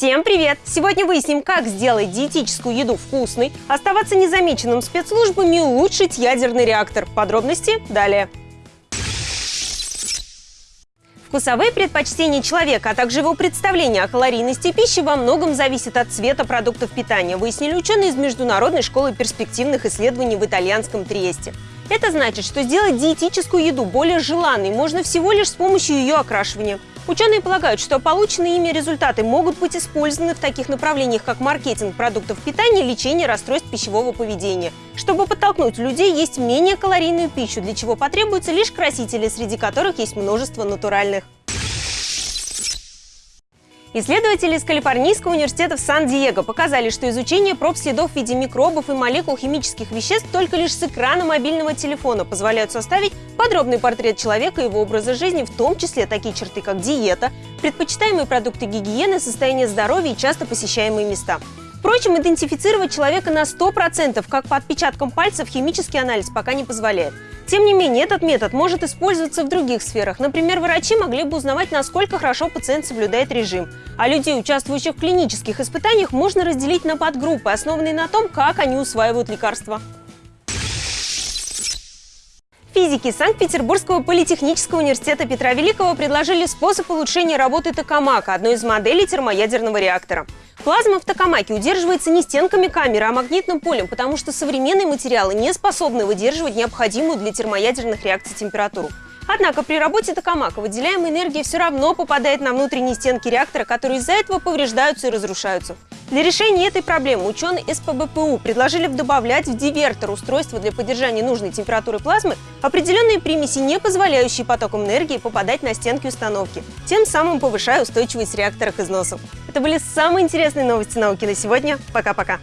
Всем привет! Сегодня выясним, как сделать диетическую еду вкусной, оставаться незамеченным спецслужбами и улучшить ядерный реактор. Подробности далее. Вкусовые предпочтения человека, а также его представление о калорийности пищи во многом зависят от цвета продуктов питания, выяснили ученые из Международной школы перспективных исследований в итальянском Триесте. Это значит, что сделать диетическую еду более желанной можно всего лишь с помощью ее окрашивания. Ученые полагают, что полученные ими результаты могут быть использованы в таких направлениях, как маркетинг продуктов питания, лечение расстройств пищевого поведения, чтобы подтолкнуть людей есть менее калорийную пищу, для чего потребуются лишь красители, среди которых есть множество натуральных. Исследователи из Калифорнийского университета в Сан-Диего показали, что изучение проб следов в виде микробов и молекул химических веществ только лишь с экрана мобильного телефона позволяют составить подробный портрет человека и его образа жизни, в том числе такие черты, как диета, предпочитаемые продукты гигиены, состояние здоровья и часто посещаемые места. Впрочем, идентифицировать человека на 100%, как по отпечаткам пальцев, химический анализ пока не позволяет. Тем не менее, этот метод может использоваться в других сферах. Например, врачи могли бы узнавать, насколько хорошо пациент соблюдает режим. А людей, участвующих в клинических испытаниях, можно разделить на подгруппы, основанные на том, как они усваивают лекарства. Физики Санкт-Петербургского политехнического университета Петра Великого предложили способ улучшения работы токамака, одной из моделей термоядерного реактора. Плазма в токамаке удерживается не стенками камеры, а магнитным полем, потому что современные материалы не способны выдерживать необходимую для термоядерных реакций температуру. Однако при работе токамака выделяемая энергия все равно попадает на внутренние стенки реактора, которые из-за этого повреждаются и разрушаются. Для решения этой проблемы ученые СПБПУ предложили добавлять в дивертор устройства для поддержания нужной температуры плазмы определенные примеси, не позволяющие потокам энергии попадать на стенки установки, тем самым повышая устойчивость реактора к износу. Это были самые интересные новости науки на сегодня. Пока-пока!